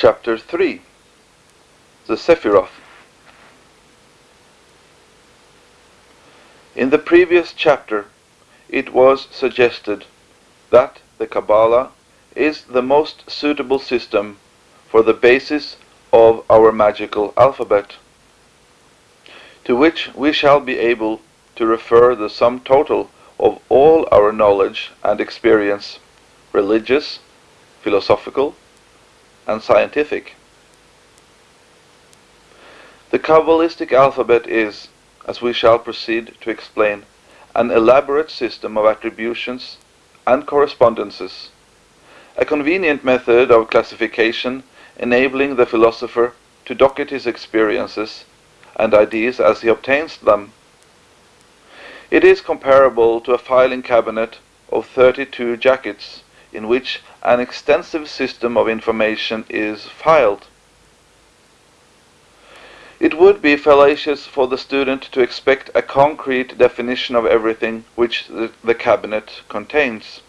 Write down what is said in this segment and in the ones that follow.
Chapter 3 The Sephiroth. In the previous chapter, it was suggested that the Kabbalah is the most suitable system for the basis of our magical alphabet, to which we shall be able to refer the sum total of all our knowledge and experience, religious, philosophical, and scientific. The Kabbalistic alphabet is, as we shall proceed to explain, an elaborate system of attributions and correspondences, a convenient method of classification enabling the philosopher to docket his experiences and ideas as he obtains them. It is comparable to a filing cabinet of 32 jackets in which an extensive system of information is filed. It would be fallacious for the student to expect a concrete definition of everything which the, the, cabinet contains.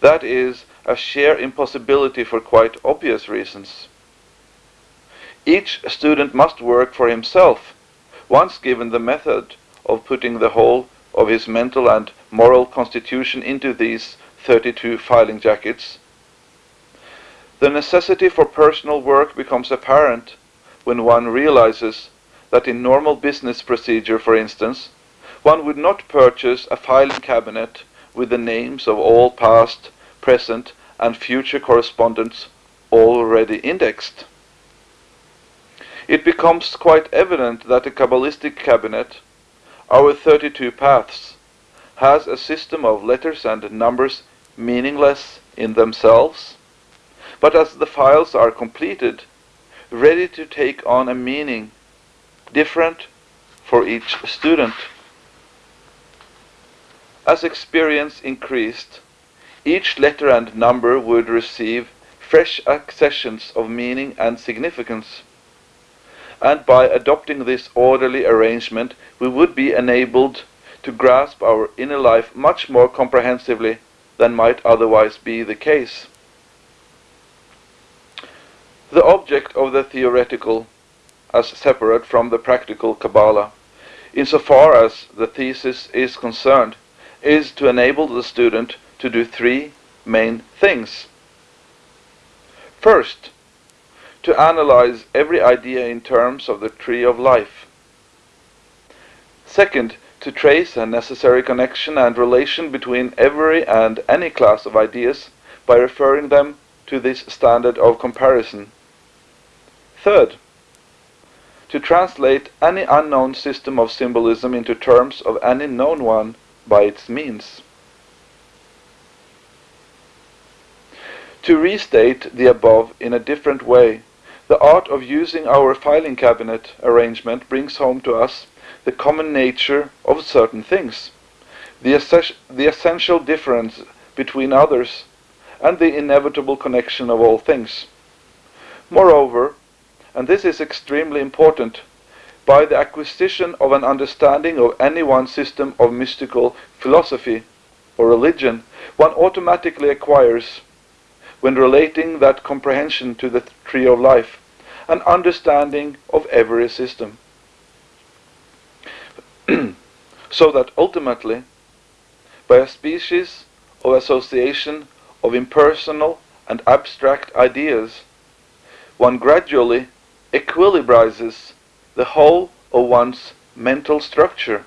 That is a sheer impossibility for quite obvious reasons. Each student must work for himself, once given the method of putting the whole of his mental and moral constitution into these 32 filing jackets. The necessity for personal work becomes apparent when one realizes that in normal business procedure, for instance, one would not purchase a filing cabinet with the names of all past, present, and future correspondents already indexed. It becomes quite evident that the Kabbalistic cabinet, our 32 paths, has a system of letters and numbers meaningless in themselves, but as the files are completed, ready to take on a meaning different for each student. As experience increased, each letter and number would receive fresh accessions of meaning and significance. And by adopting this orderly arrangement, we would be enabled to grasp our inner life much more comprehensively than might otherwise be the case. The object of the theoretical, as separate from the practical Kabbalah, insofar as the thesis is concerned, is to enable the student to do three main things. First, to analyze every idea in terms of the tree of life. Second, to trace a necessary connection and relation between every and any class of ideas by referring them to this standard of comparison. Third, to translate any unknown system of symbolism into terms of any known one by its means. To restate the above in a different way, the art of using our filing cabinet arrangement brings home to us the common nature of certain things, the, the essential difference between others, and the inevitable connection of all things. Moreover, and this is extremely important, by the acquisition of an understanding of any one system of mystical philosophy or religion, one automatically acquires, when relating that comprehension to the tree of life, an understanding of every system. so that ultimately, by a species of association of impersonal and abstract ideas, one gradually equilibrizes the whole of one's mental structure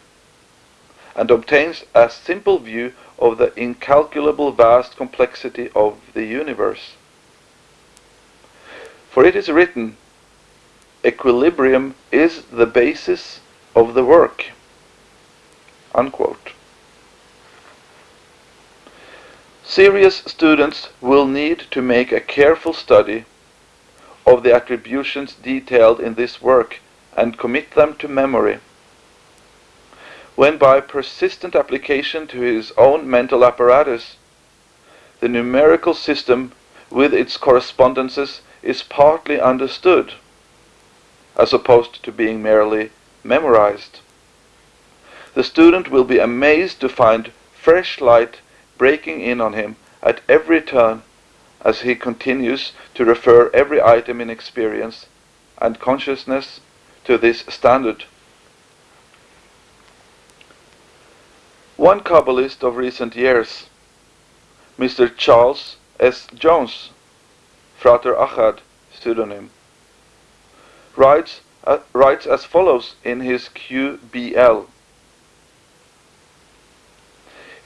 and obtains a simple view of the incalculable vast complexity of the universe. For it is written, equilibrium is the basis of the work. Unquote. Serious students will need to make a careful study of the attributions detailed in this work and commit them to memory. When by persistent application to his own mental apparatus, the numerical system with its correspondences is partly understood, as opposed to being merely memorized the student will be amazed to find fresh light breaking in on him at every turn as he continues to refer every item in experience and consciousness to this standard. One Kabbalist of recent years, Mr. Charles S. Jones, Frater Achad pseudonym, writes, uh, writes as follows in his QBL.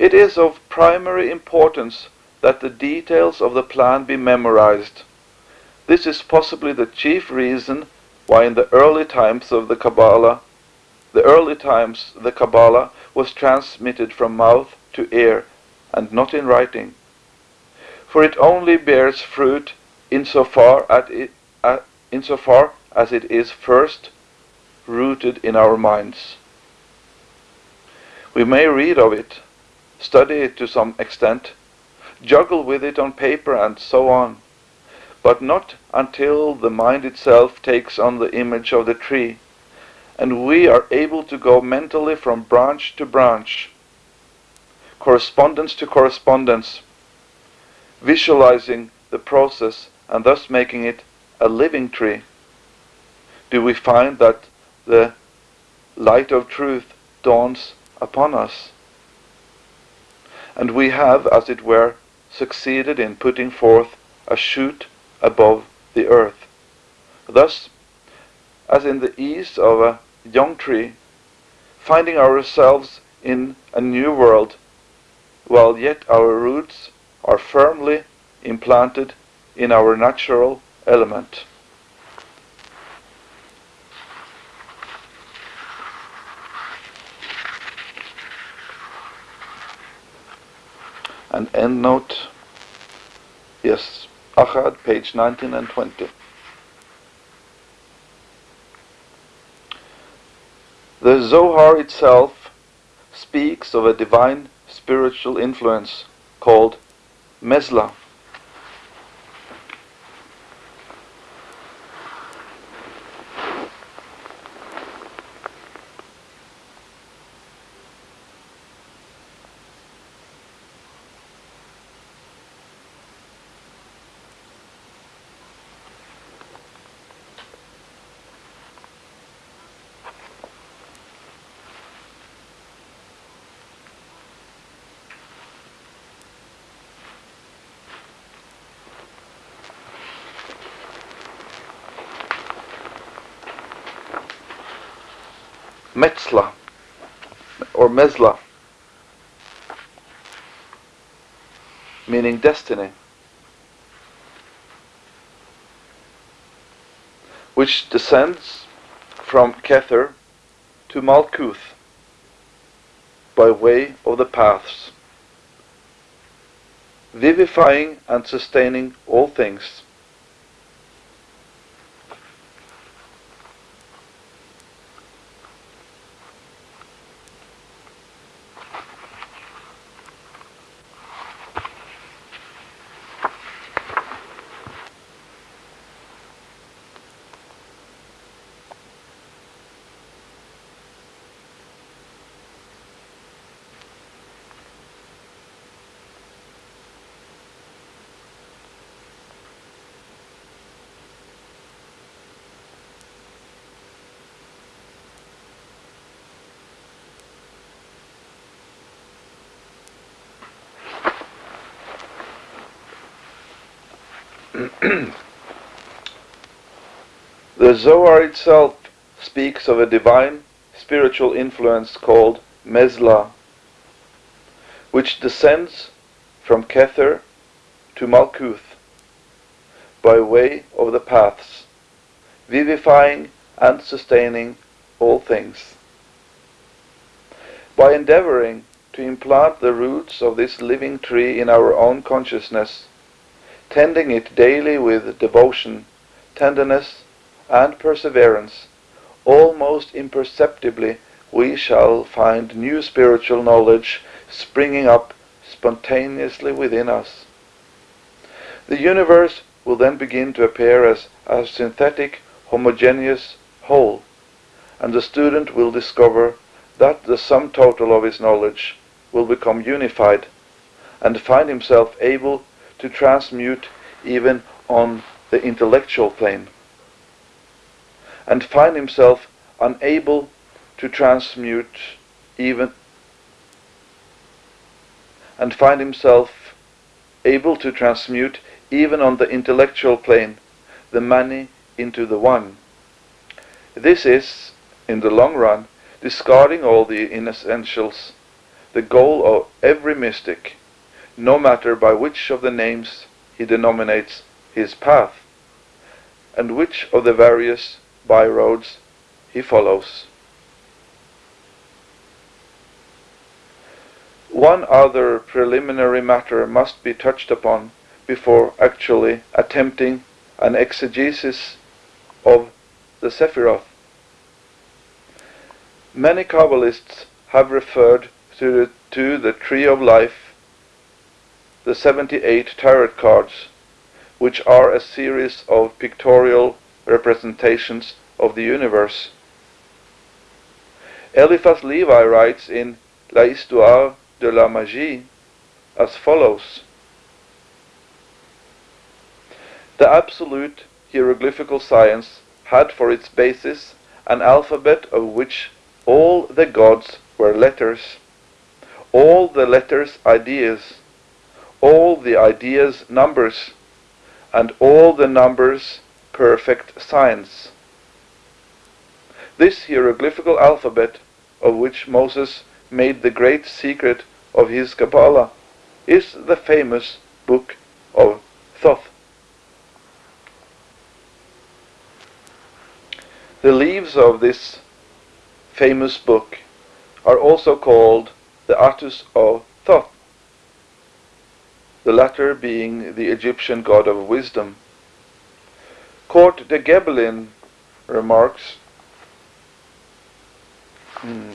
It is of primary importance that the details of the plan be memorized. This is possibly the chief reason why in the early times of the Kabbalah, the early times the Kabbalah was transmitted from mouth to ear and not in writing. For it only bears fruit insofar, at it, uh, insofar as it is first rooted in our minds. We may read of it, study it to some extent, juggle with it on paper and so on, but not until the mind itself takes on the image of the tree, and we are able to go mentally from branch to branch, correspondence to correspondence, visualizing the process and thus making it a living tree, do we find that the light of truth dawns upon us. And we have, as it were, succeeded in putting forth a shoot above the earth. Thus, as in the ease of a young tree, finding ourselves in a new world, while yet our roots are firmly implanted in our natural element. And end note yes. Achad page 19 and 20 the Zohar itself speaks of a divine spiritual influence called Mezla Metzla or Mezla, meaning destiny, which descends from Kether to Malkuth by way of the paths, vivifying and sustaining all things. The Zohar itself speaks of a divine spiritual influence called Mezla, which descends from Kether to Malkuth by way of the paths, vivifying and sustaining all things. By endeavoring to implant the roots of this living tree in our own consciousness, tending it daily with devotion, tenderness, and perseverance, almost imperceptibly we shall find new spiritual knowledge springing up spontaneously within us. The universe will then begin to appear as a synthetic, homogeneous whole, and the student will discover that the sum total of his knowledge will become unified and find himself able to transmute even on the intellectual plane, and find himself unable to transmute even and find himself able to transmute even on the intellectual plane the many into the one. This is, in the long run, discarding all the inessentials, the goal of every mystic, no matter by which of the names he denominates his path, and which of the various byroads he follows. One other preliminary matter must be touched upon before actually attempting an exegesis of the Sephiroth. Many Kabbalists have referred to the, to the Tree of Life, the 78 tarot cards, which are a series of pictorial representations of the universe. Eliphas Levi writes in La Histoire de la Magie as follows. The absolute hieroglyphical science had for its basis an alphabet of which all the gods were letters, all the letters ideas, all the ideas numbers, and all the numbers perfect science. This hieroglyphical alphabet, of which Moses made the great secret of his Kabbalah, is the famous book of Thoth. The leaves of this famous book are also called the Atus of Thoth, the latter being the Egyptian god of wisdom. Court de Gebelin remarks, hmm,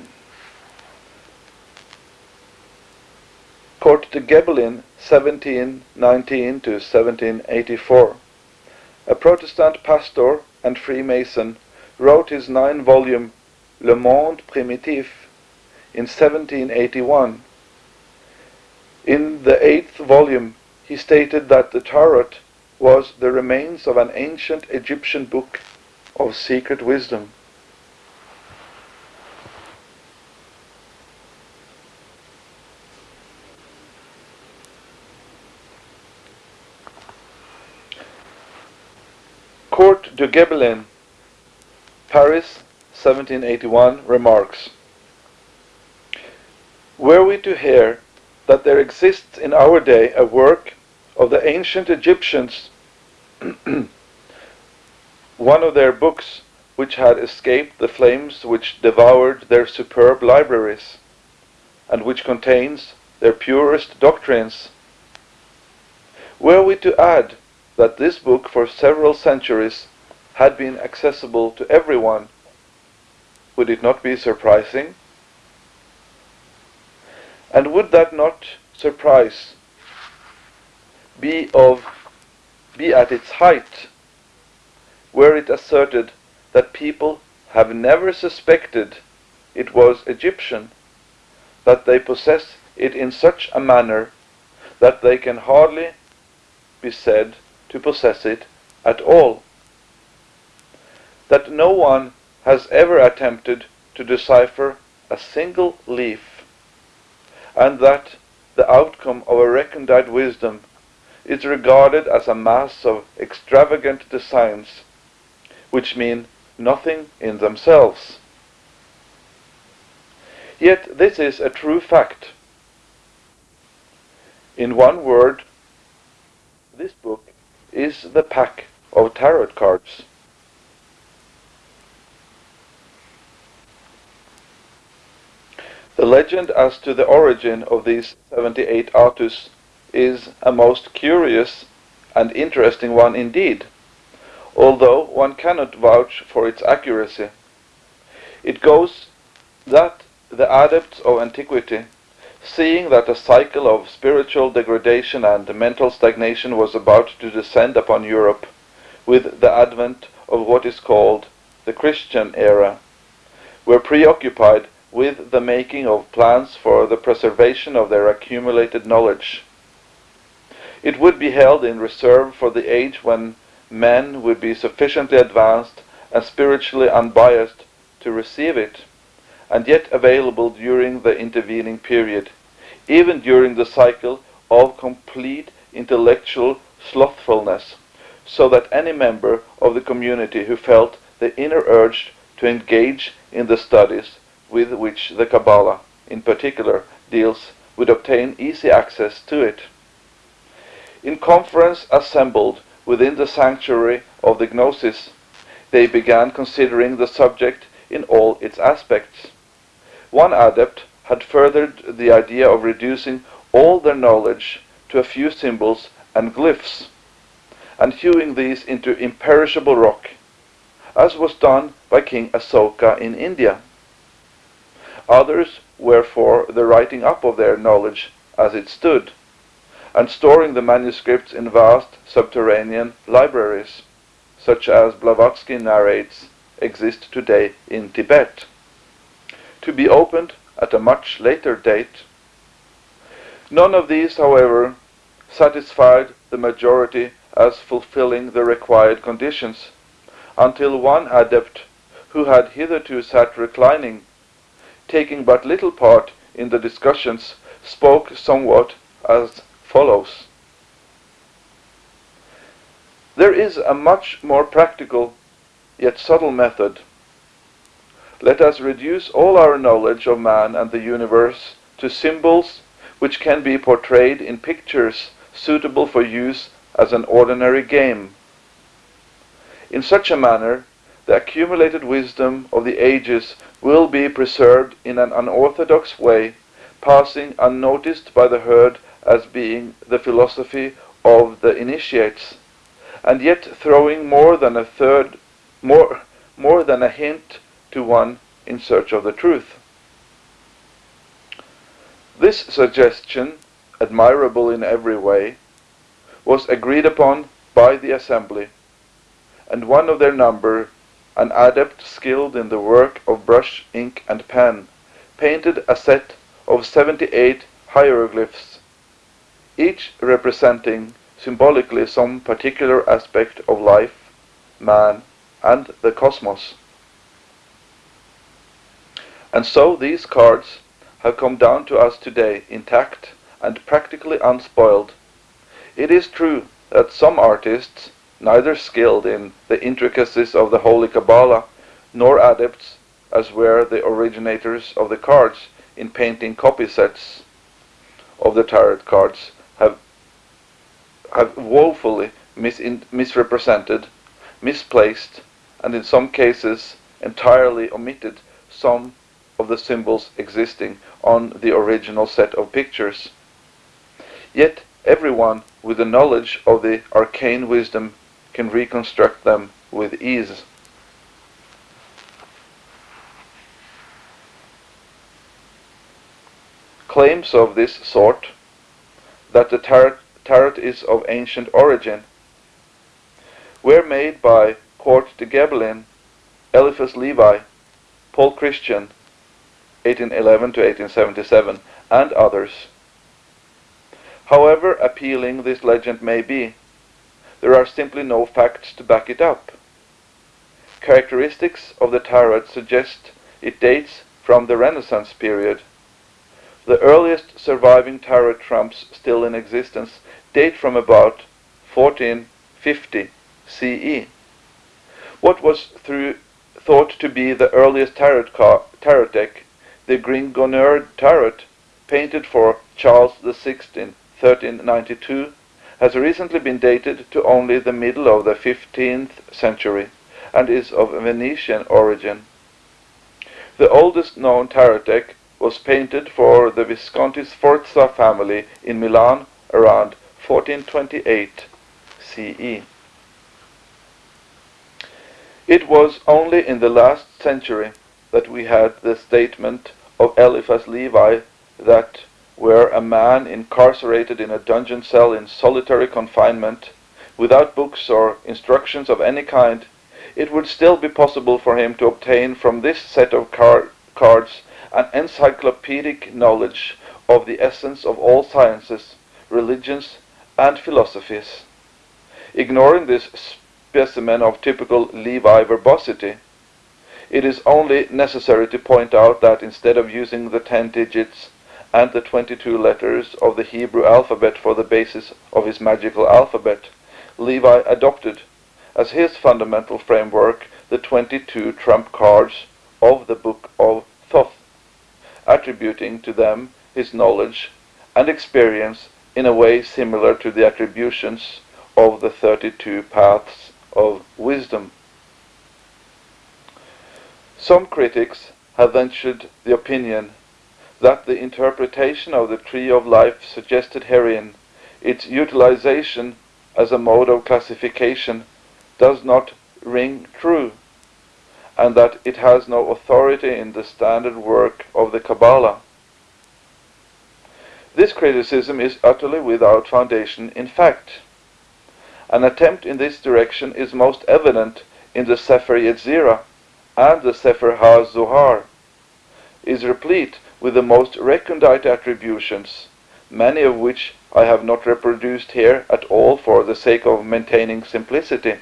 de Gebelin, 1719 to 1784, a Protestant pastor and Freemason, wrote his nine-volume Le Monde Primitif in 1781. In the eighth volume, he stated that the Tarot was the remains of an ancient Egyptian book of secret wisdom. Court de Gebelin, Paris, 1781, remarks, Were we to hear that there exists in our day a work of the ancient Egyptians, one of their books which had escaped the flames which devoured their superb libraries, and which contains their purest doctrines, were we to add that this book for several centuries had been accessible to everyone, would it not be surprising? And would that not surprise be of be at its height, were it asserted that people have never suspected it was Egyptian, that they possess it in such a manner that they can hardly be said to possess it at all. That no one has ever attempted to decipher a single leaf, and that the outcome of a recondite wisdom is regarded as a mass of extravagant designs, which mean nothing in themselves. Yet this is a true fact. In one word, this book is the pack of tarot cards. The legend as to the origin of these 78 Atus is a most curious and interesting one indeed, although one cannot vouch for its accuracy. It goes that the adepts of antiquity Seeing that a cycle of spiritual degradation and mental stagnation was about to descend upon Europe with the advent of what is called the Christian era, were preoccupied with the making of plans for the preservation of their accumulated knowledge. It would be held in reserve for the age when men would be sufficiently advanced and spiritually unbiased to receive it, and yet available during the intervening period, even during the cycle of complete intellectual slothfulness, so that any member of the community who felt the inner urge to engage in the studies with which the Kabbalah, in particular, deals would obtain easy access to it. In conference assembled within the sanctuary of the Gnosis, they began considering the subject in all its aspects. One adept had furthered the idea of reducing all their knowledge to a few symbols and glyphs, and hewing these into imperishable rock, as was done by King Asoka in India. Others were for the writing up of their knowledge as it stood, and storing the manuscripts in vast subterranean libraries, such as Blavatsky narrates exist today in Tibet, to be opened at a much later date. None of these, however, satisfied the majority as fulfilling the required conditions, until one adept who had hitherto sat reclining, taking but little part in the discussions, spoke somewhat as follows. There is a much more practical yet subtle method. Let us reduce all our knowledge of man and the universe to symbols which can be portrayed in pictures suitable for use as an ordinary game. In such a manner, the accumulated wisdom of the ages will be preserved in an unorthodox way, passing unnoticed by the herd as being the philosophy of the initiates, and yet throwing more than a third, more, more than a hint to one in search of the truth. This suggestion, admirable in every way, was agreed upon by the assembly, and one of their number, an adept skilled in the work of brush, ink, and pen, painted a set of 78 hieroglyphs, each representing symbolically some particular aspect of life, man, and the cosmos. And so these cards have come down to us today intact and practically unspoiled. It is true that some artists, neither skilled in the intricacies of the Holy Kabbalah, nor adepts, as were the originators of the cards, in painting copy sets of the tarot cards, have, woefully misrepresented, misplaced, and in some cases entirely omitted some of the symbols existing on the original set of pictures. Yet everyone with the knowledge of the arcane wisdom can reconstruct them with ease. Claims of this sort, that the tarot, tarot is of ancient origin, were made by Court de Gebelin, Eliphas Levi, Paul Christian, 1811 to 1877, and others. However appealing this legend may be, there are simply no facts to back it up. Characteristics of the tarot suggest it dates from the Renaissance period. The earliest surviving tarot trumps still in existence date from about 1450 CE. What was through, thought to be the earliest tarot, tarot deck the Gringonneur tarot, painted for Charles VI in 1392, has recently been dated to only the middle of the 15th century and is of Venetian origin. The oldest known tarot deck was painted for the Visconti Sforza family in Milan around 1428 CE. It was only in the last century that we had the statement of Eliphas Levi that where a man incarcerated in a dungeon cell in solitary confinement, without books or instructions of any kind, it would still be possible for him to obtain from this set of car cards an encyclopedic knowledge of the essence of all sciences, religions, and philosophies. Ignoring this specimen of typical Levi verbosity, it is only necessary to point out that instead of using the 10 digits and the 22 letters of the Hebrew alphabet for the basis of his magical alphabet, Levi adopted as his fundamental framework the 22 trump cards of the Book of Thoth, attributing to them his knowledge and experience in a way similar to the attributions of the 32 paths of wisdom. Some critics have ventured the opinion that the interpretation of the tree of life suggested herein, its utilization as a mode of classification, does not ring true, and that it has no authority in the standard work of the Kabbalah. This criticism is utterly without foundation in fact. An attempt in this direction is most evident in the Sefer Yetzirah, and the Sefer HaZohar is replete with the most recondite attributions, many of which I have not reproduced here at all for the sake of maintaining simplicity.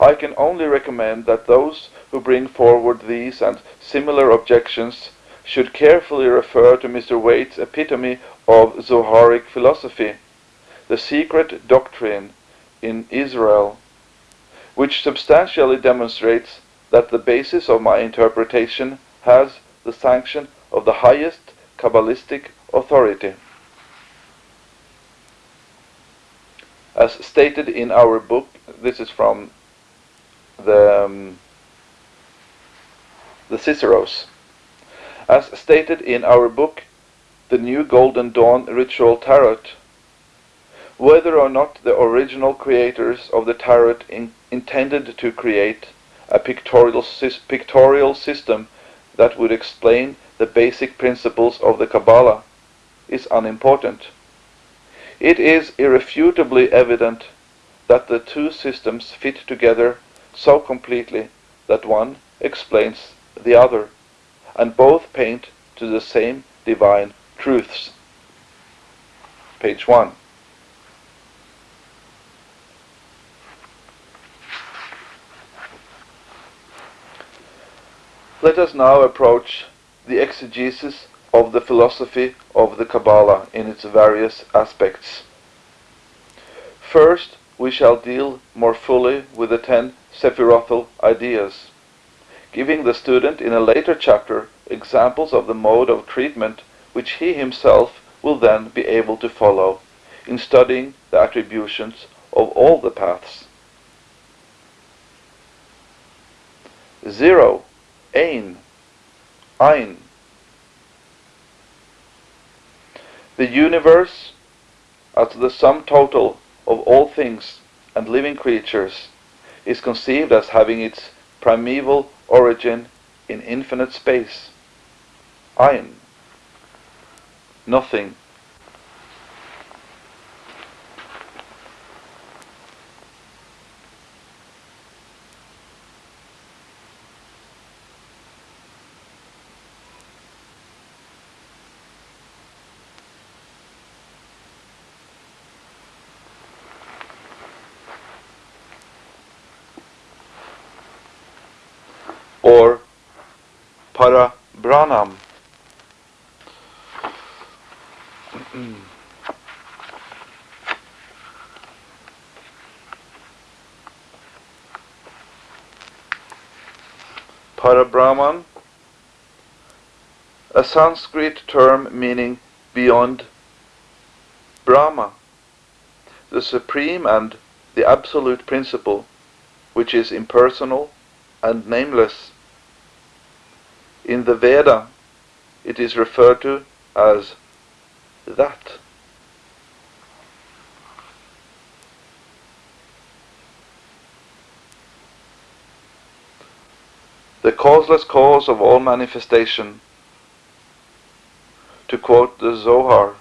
I can only recommend that those who bring forward these and similar objections should carefully refer to Mr. Waite's epitome of Zoharic philosophy, the secret doctrine in Israel, which substantially demonstrates that the basis of my interpretation has the sanction of the highest Kabbalistic authority. As stated in our book, this is from the, um, the Ciceros. As stated in our book, The New Golden Dawn Ritual Tarot, whether or not the original creators of the tarot in intended to create a pictorial, pictorial system that would explain the basic principles of the Kabbalah is unimportant. It is irrefutably evident that the two systems fit together so completely that one explains the other, and both paint to the same divine truths. Page 1. Let us now approach the exegesis of the philosophy of the Kabbalah in its various aspects. First, we shall deal more fully with the ten Sephirothal ideas, giving the student in a later chapter examples of the mode of treatment which he himself will then be able to follow in studying the attributions of all the paths. Zero Ein, Ein. The universe, as the sum total of all things and living creatures, is conceived as having its primeval origin in infinite space. Ein. Nothing. or Parabrahman. Parabrahman, a Sanskrit term meaning beyond Brahma, the supreme and the absolute principle, which is impersonal and nameless. In the Veda, it is referred to as that. The causeless cause of all manifestation, to quote the Zohar,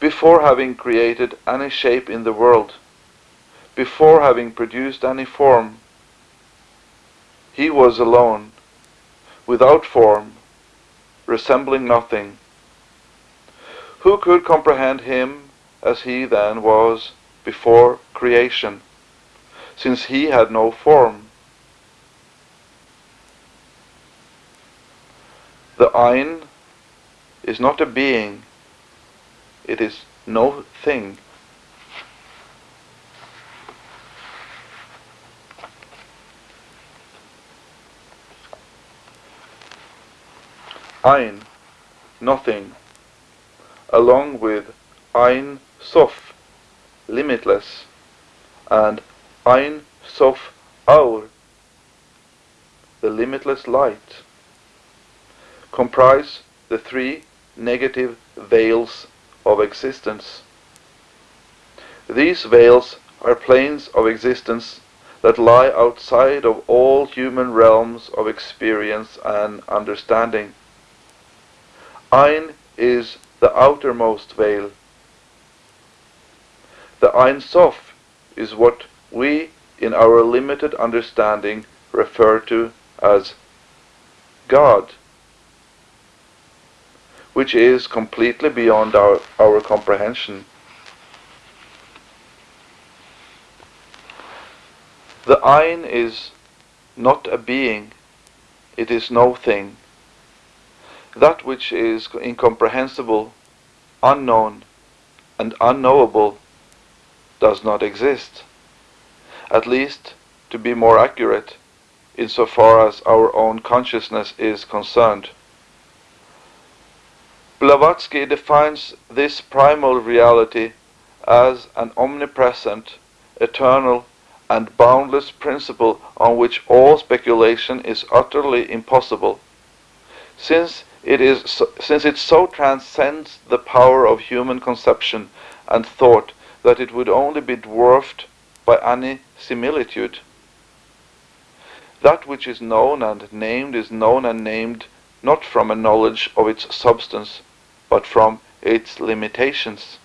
before having created any shape in the world, before having produced any form, he was alone, without form, resembling nothing, Who could comprehend him as he then was before creation, since he had no form? The Ein is not a being, it is no thing. Ein, nothing, along with Ein Sof, limitless, and Ein Sof Aur, the limitless light, comprise the three negative veils of existence. These veils are planes of existence that lie outside of all human realms of experience and understanding. Ein is the outermost veil. The Ein Sof is what we, in our limited understanding, refer to as God, which is completely beyond our, our comprehension. The Ein is not a being, it is no thing. That which is incomprehensible, unknown, and unknowable does not exist. At least, to be more accurate, insofar as our own consciousness is concerned. Blavatsky defines this primal reality as an omnipresent, eternal, and boundless principle on which all speculation is utterly impossible, since it is since it so transcends the power of human conception and thought that it would only be dwarfed by any similitude. That which is known and named is known and named not from a knowledge of its substance, but from its limitations.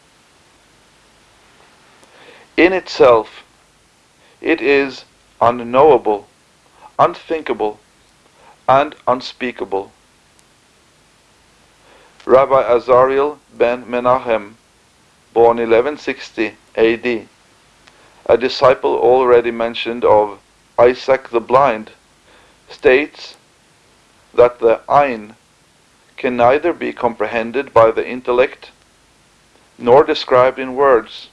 In itself, it is unknowable, unthinkable, and unspeakable. Rabbi Azariel ben Menachem, born 1160 AD, a disciple already mentioned of Isaac the Blind, states that the Ein can neither be comprehended by the intellect nor described in words,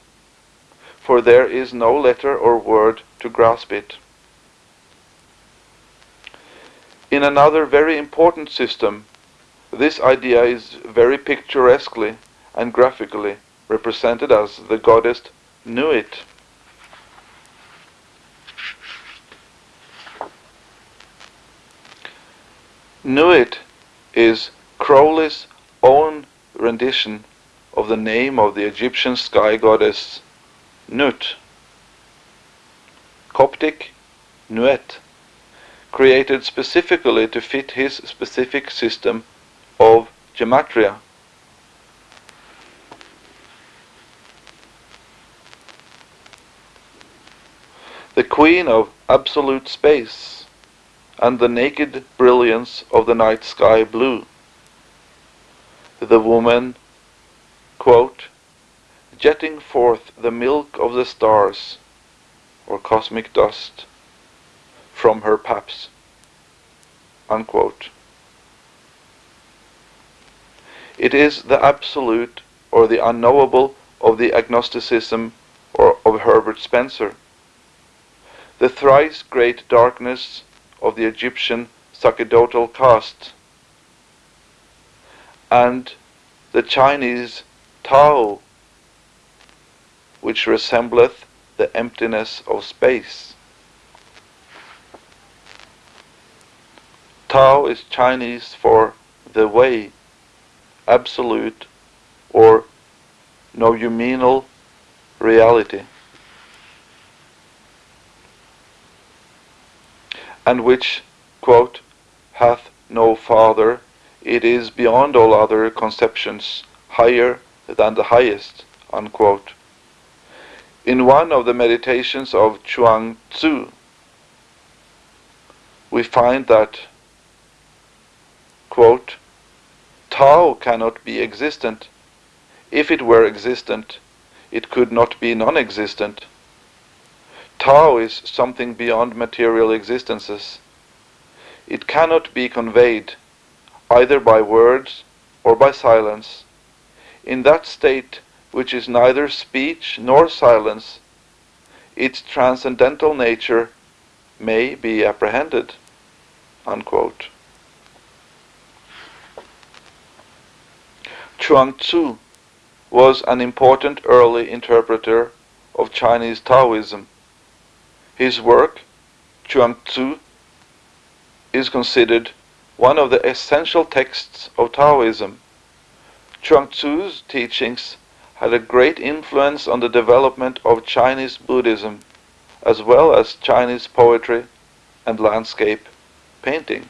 for there is no letter or word to grasp it. In another very important system, this idea is very picturesquely and graphically represented as the goddess Nuit. Nuit is Crowley's own rendition of the name of the Egyptian sky goddess Nut, Coptic Nuet, created specifically to fit his specific system of gematria. The queen of absolute space and the naked brilliance of the night sky blue. The woman, quote, jetting forth the milk of the stars, or cosmic dust, from her paps, unquote. It is the absolute or the unknowable of the agnosticism or of Herbert Spencer. The thrice great darkness of the Egyptian sacerdotal caste and the Chinese Tao which resembleth the emptiness of space. Tao is Chinese for the way absolute or noumenal reality, and which, quote, hath no father, it is beyond all other conceptions, higher than the highest, unquote. In one of the meditations of Chuang Tzu, we find that, quote, Tao cannot be existent. If it were existent, it could not be non-existent. Tao is something beyond material existences. It cannot be conveyed, either by words or by silence. In that state, which is neither speech nor silence, its transcendental nature may be apprehended. Unquote. Chuang Tzu was an important early interpreter of Chinese Taoism. His work, Chuang Tzu, is considered one of the essential texts of Taoism. Chuang Tzu's teachings had a great influence on the development of Chinese Buddhism, as well as Chinese poetry and landscape painting.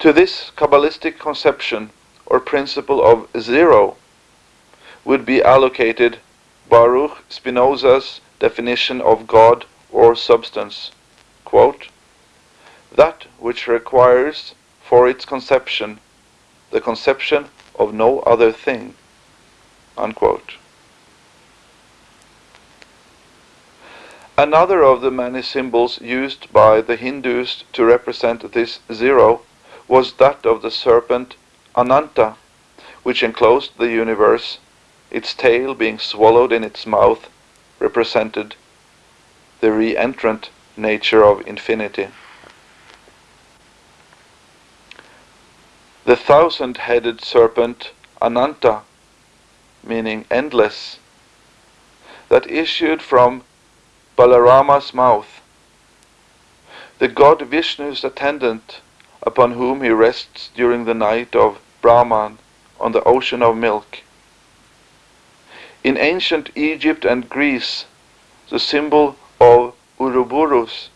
To this Kabbalistic conception or principle of zero would be allocated Baruch Spinoza's definition of God or substance. Quote, that which requires for its conception the conception of no other thing. Unquote. Another of the many symbols used by the Hindus to represent this zero was that of the serpent Ananta, which enclosed the universe, its tail being swallowed in its mouth represented the re-entrant nature of infinity. The thousand-headed serpent Ananta, meaning endless, that issued from Balarama's mouth. The god Vishnu's attendant upon whom he rests during the night of Brahman on the ocean of milk. In ancient Egypt and Greece, the symbol of Ouroboros,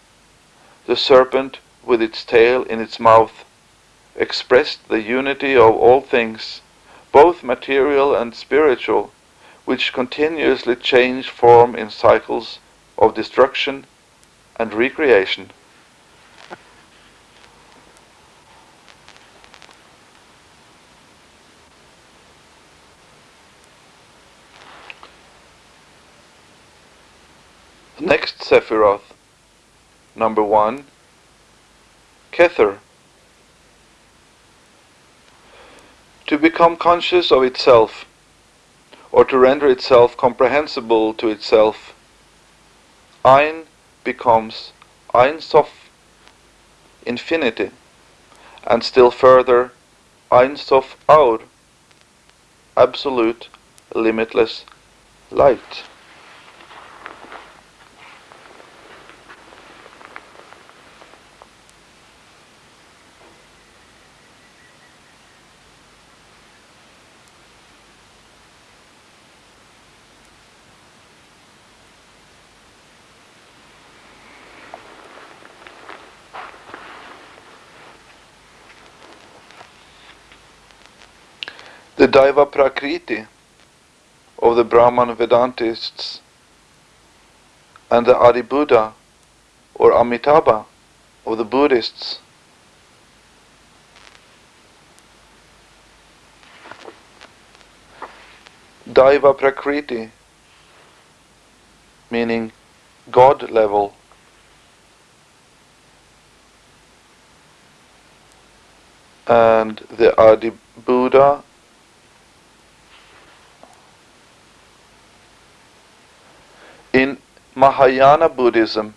the serpent with its tail in its mouth, expressed the unity of all things, both material and spiritual, which continuously change form in cycles of destruction and recreation. Next Sephiroth, number one, Kether. To become conscious of itself, or to render itself comprehensible to itself, Ein becomes Ein Sof, infinity, and still further Ein Sof Aur, absolute, limitless light. The Daiva Prakriti of the Brahman Vedantists and the Adi Buddha or Amitabha of the Buddhists. Daiva Prakriti meaning God level. And the Adi Buddha In Mahayana Buddhism,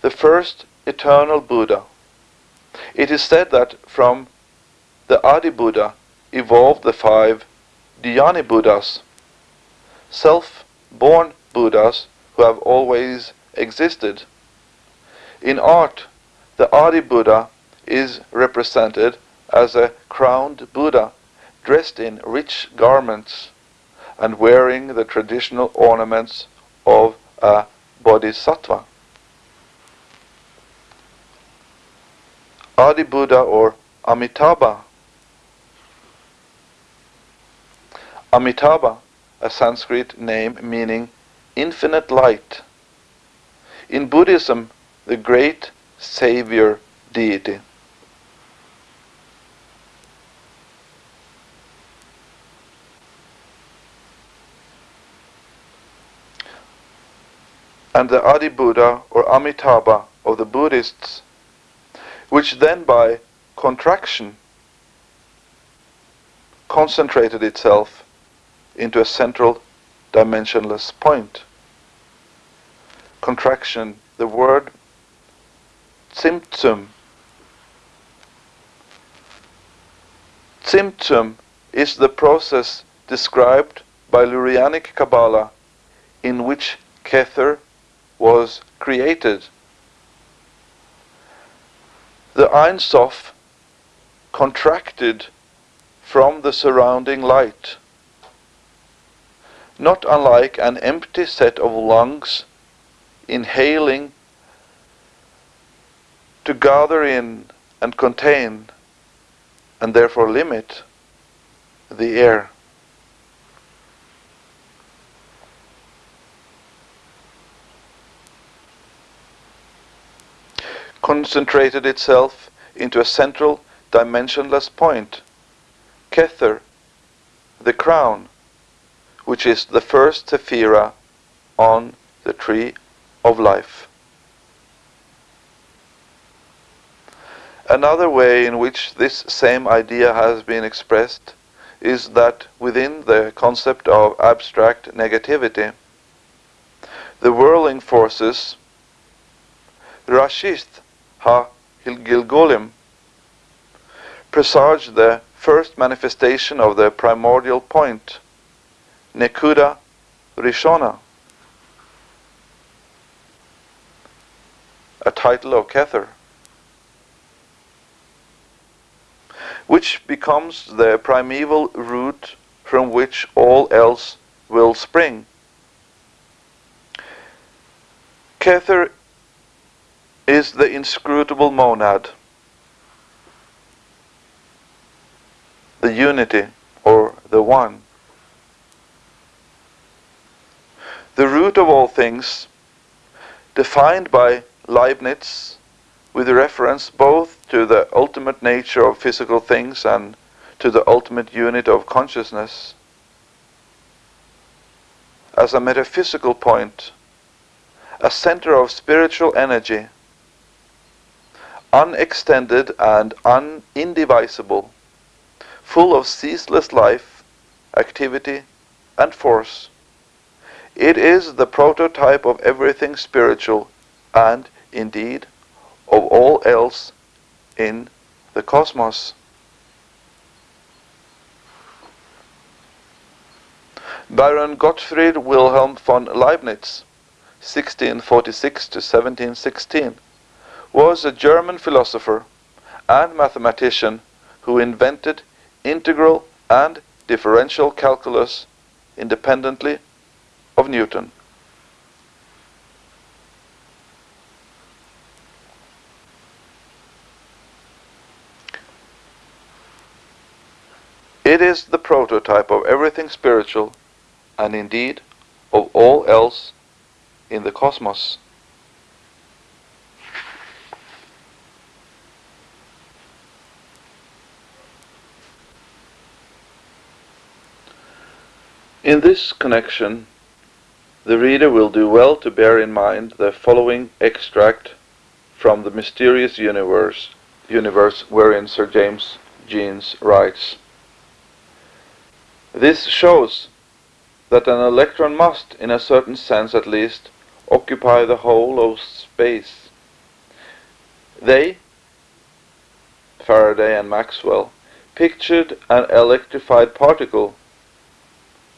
the first eternal Buddha, it is said that from the Adi Buddha evolved the five Dhyani Buddhas, self-born Buddhas who have always existed. In art, the Adi Buddha is represented as a crowned Buddha dressed in rich garments and wearing the traditional ornaments of a bodhisattva. Adi Buddha or Amitabha. Amitabha, a Sanskrit name meaning infinite light. In Buddhism, the great savior deity. And the Adi Buddha or Amitabha of the Buddhists, which then by contraction concentrated itself into a central dimensionless point. Contraction, the word Tsimtsum. Tsimtsum is the process described by Lurianic Kabbalah in which Kether was created. The Ein Sof contracted from the surrounding light, not unlike an empty set of lungs inhaling to gather in and contain and therefore limit the air. Concentrated itself into a central dimensionless point, Kether, the crown, which is the first sephira on the tree of life. Another way in which this same idea has been expressed is that within the concept of abstract negativity, the whirling forces, Rashist, Ha Gilgolim presage the first manifestation of the primordial point, Nekuda Rishona, a title of Kether, which becomes the primeval root from which all else will spring. Kether is the inscrutable monad, the unity or the one. The root of all things, defined by Leibniz with reference both to the ultimate nature of physical things and to the ultimate unit of consciousness, as a metaphysical point, a center of spiritual energy unextended and unindivisible, full of ceaseless life, activity, and force. It is the prototype of everything spiritual and, indeed, of all else in the cosmos. Baron Gottfried Wilhelm von Leibniz, 1646 to 1716 was a German philosopher and mathematician who invented integral and differential calculus independently of Newton. It is the prototype of everything spiritual and indeed of all else in the cosmos. In this connection, the reader will do well to bear in mind the following extract from the mysterious universe, universe wherein Sir James Jeans writes. This shows that an electron must, in a certain sense at least, occupy the whole of space. They, Faraday and Maxwell, pictured an electrified particle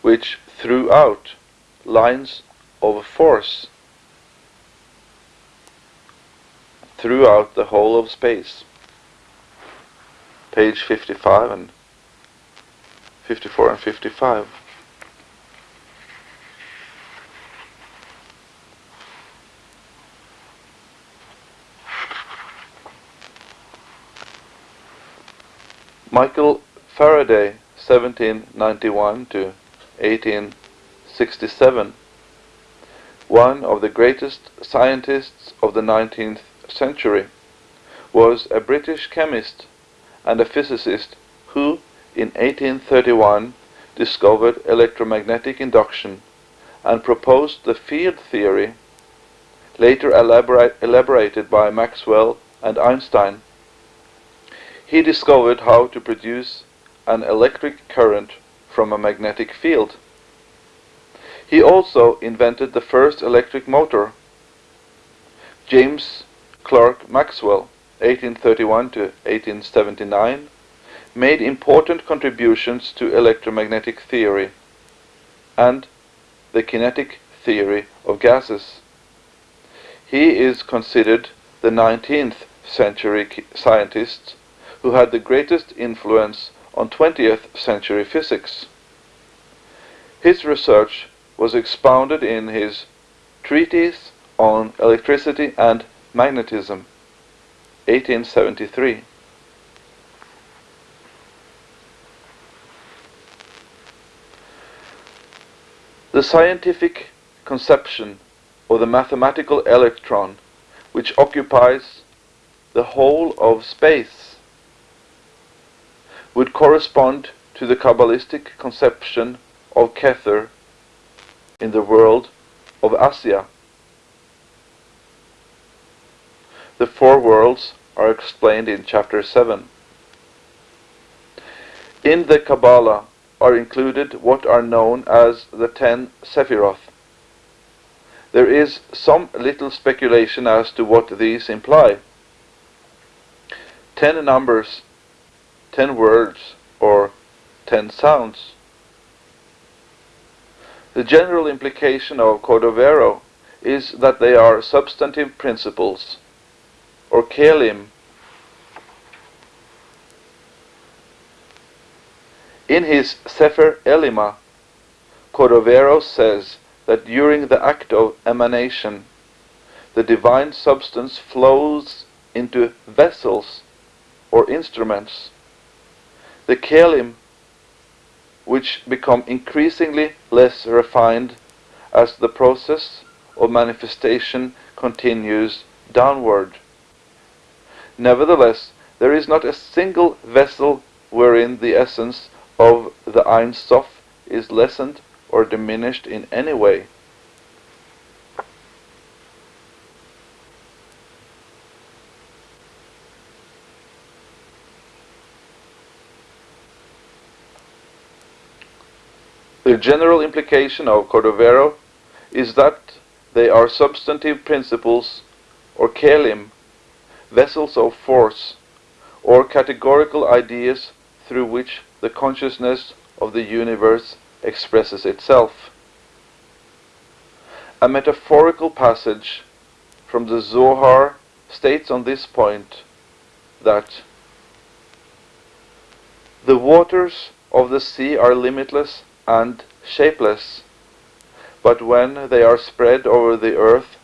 which threw out lines of force throughout the whole of space. Page 55 and 54 and 55. Michael Faraday, 1791 to 1867 one of the greatest scientists of the 19th century, was a British chemist and a physicist who, in 1831, discovered electromagnetic induction and proposed the field theory, later elaborate, elaborated by Maxwell and Einstein. He discovered how to produce an electric current from a magnetic field. He also invented the first electric motor. James Clerk Maxwell, 1831 to 1879, made important contributions to electromagnetic theory and the kinetic theory of gases. He is considered the 19th century scientist who had the greatest influence on 20th century physics. His research was expounded in his Treatise on Electricity and Magnetism, 1873. The scientific conception of the mathematical electron, which occupies the whole of space, would correspond to the Kabbalistic conception of Kether in the world of Asya. The four worlds are explained in chapter 7. In the Kabbalah are included what are known as the ten Sephiroth. There is some little speculation as to what these imply. Ten numbers, ten words, or ten sounds. The general implication of Cordovero is that they are substantive principles, or kelim. In his Sefer Elima, Cordovero says that during the act of emanation, the divine substance flows into vessels or instruments. The kelim which become increasingly less refined as the process of manifestation continues downward. Nevertheless, there is not a single vessel wherein the essence of the Ein Sof is lessened or diminished in any way. The general implication of Cordovero is that they are substantive principles or kelim, vessels of force, or categorical ideas through which the consciousness of the universe expresses itself. A metaphorical passage from the Zohar states on this point that the waters of the sea are limitless and shapeless, but when they are spread over the earth,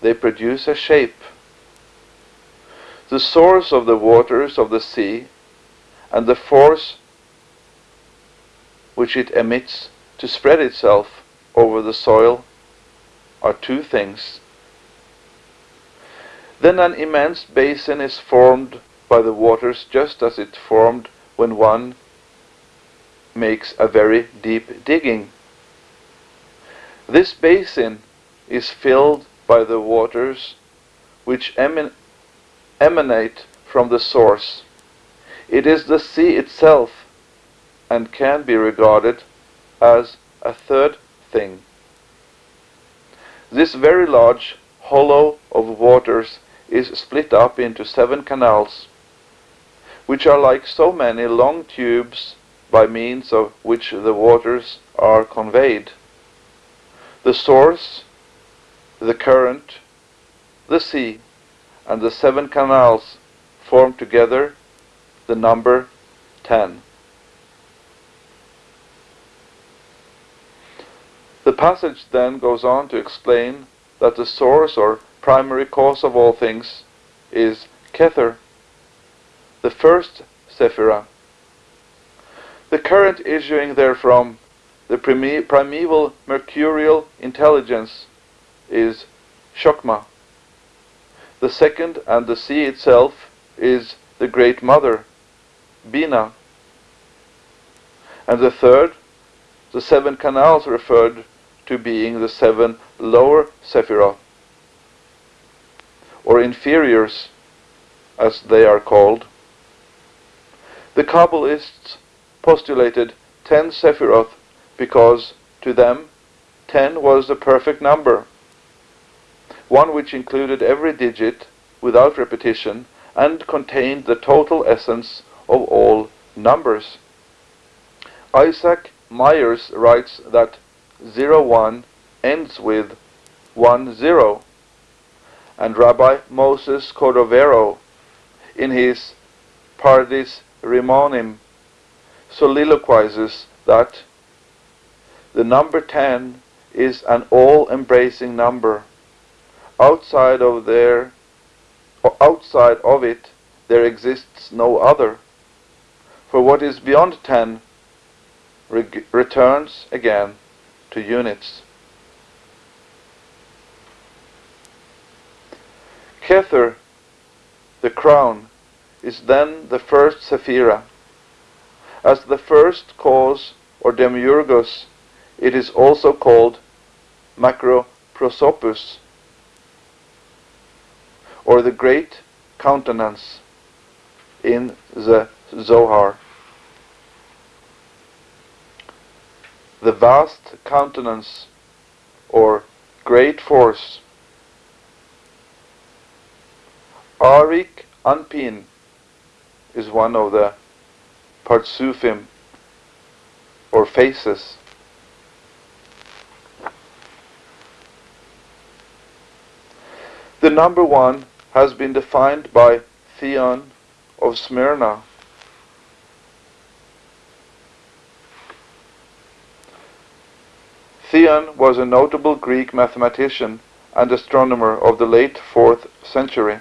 they produce a shape. The source of the waters of the sea and the force which it emits to spread itself over the soil are two things. Then an immense basin is formed by the waters just as it formed when one makes a very deep digging. This basin is filled by the waters which eman emanate from the source. It is the sea itself and can be regarded as a third thing. This very large hollow of waters is split up into seven canals, which are like so many long tubes by means of which the waters are conveyed. The source, the current, the sea, and the seven canals form together the number 10. The passage then goes on to explain that the source or primary cause of all things is Kether, the first Sephirah. The current issuing therefrom, the primeval mercurial intelligence, is Chokmah. The second and the sea itself is the Great Mother, Binah. And the third, the seven canals referred to being the seven lower Sephiroth, or inferiors, as they are called. The Kabbalists postulated ten Sephiroth because to them ten was the perfect number, one which included every digit without repetition and contained the total essence of all numbers. Isaac Myers writes that 01 ends with 10, and Rabbi Moses Cordovero in his Pardes Rimonim soliloquizes that the number 10 is an all-embracing number. Outside of there, outside of it, there exists no other. For what is beyond 10 re returns again to units. Kether, the crown, is then the first Sephira. As the first cause or demiurgos, it is also called macroprosopus, or the great countenance in the Zohar. The vast countenance or great force. Arik Anpin is one of the Partsufim or faces. The number one has been defined by Theon of Smyrna. Theon was a notable Greek mathematician and astronomer of the late 4th century.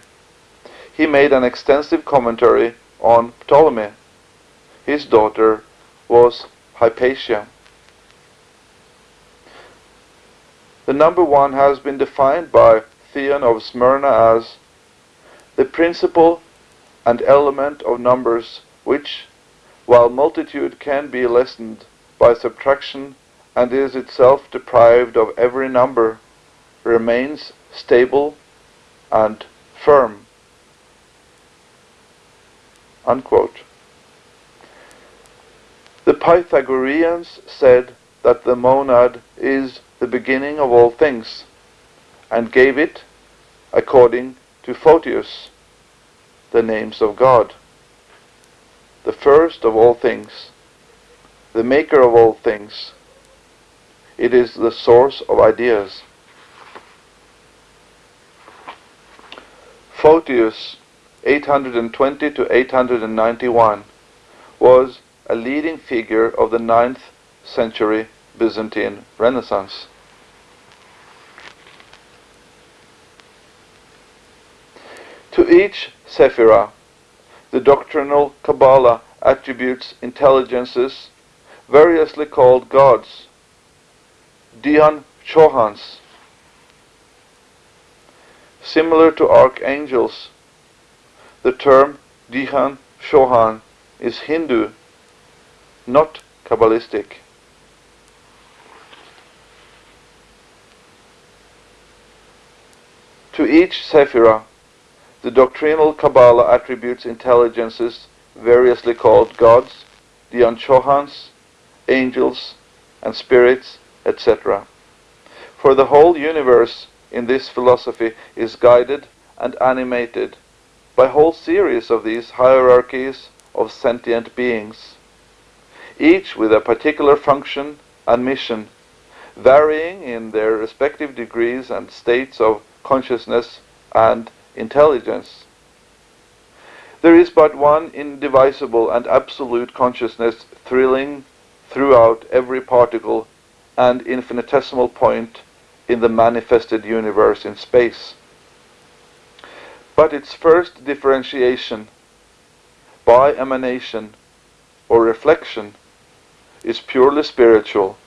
He made an extensive commentary on Ptolemy. His daughter was Hypatia. The number one has been defined by Theon of Smyrna as the principle and element of numbers which, while multitude can be lessened by subtraction and is itself deprived of every number, remains stable and firm. Unquote. The Pythagoreans said that the monad is the beginning of all things, and gave it, according to Photius, the names of God. The first of all things, the maker of all things, it is the source of ideas. Photius, 820 to 891, was a leading figure of the 9th century Byzantine Renaissance. To each Sephirah, the doctrinal Kabbalah attributes intelligences variously called gods Dhyan Chohans. Similar to archangels, the term Dhyan Chohan is Hindu, not Kabbalistic. To each Sephirah, the doctrinal Kabbalah attributes intelligences variously called gods, Dhyan Chohans, angels, and spirits, etc. For the whole universe in this philosophy is guided and animated by whole series of these hierarchies of sentient beings, each with a particular function and mission, varying in their respective degrees and states of consciousness and intelligence. There is but one indivisible and absolute consciousness thrilling throughout every particle and infinitesimal point in the manifested universe in space. But its first differentiation by emanation or reflection is purely spiritual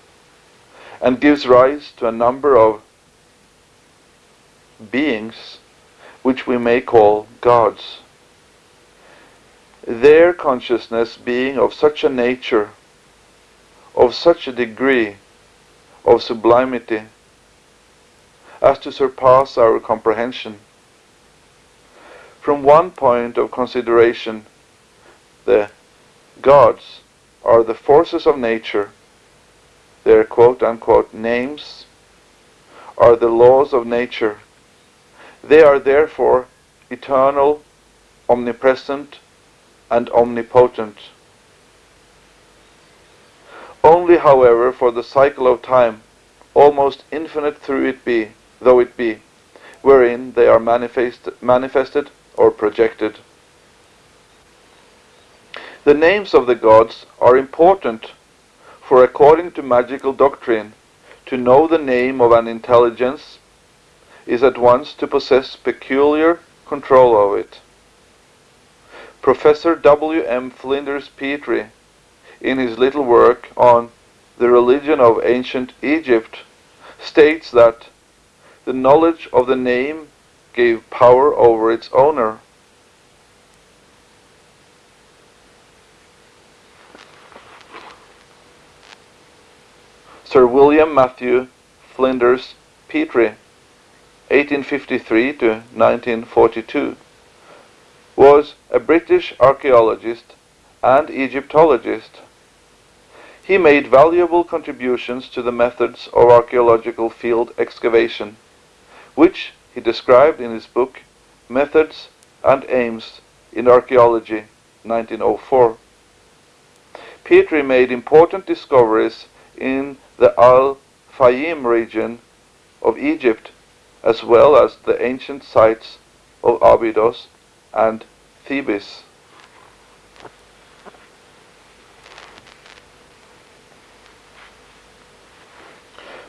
and gives rise to a number of beings, which we may call gods. Their consciousness being of such a nature, of such a degree of sublimity, as to surpass our comprehension. From one point of consideration, the gods are the forces of nature, their quote unquote names are the laws of nature. They are therefore eternal, omnipresent, and omnipotent. Only, however, for the cycle of time, almost infinite through it be, though it be, wherein they are manifest, manifested or projected. The names of the gods are important, for according to magical doctrine, to know the name of an intelligence is at once to possess peculiar control of it. Professor W. M. Flinders Petrie, in his little work on the religion of ancient Egypt, states that the knowledge of the name gave power over its owner. Sir William Matthew Flinders Petrie, 1853 to 1942, was a British archaeologist and Egyptologist. He made valuable contributions to the methods of archaeological field excavation, which he described in his book Methods and Aims in Archaeology, 1904. Petrie made important discoveries in the Al Fayum region of Egypt, as well as the ancient sites of Abydos and Thebes.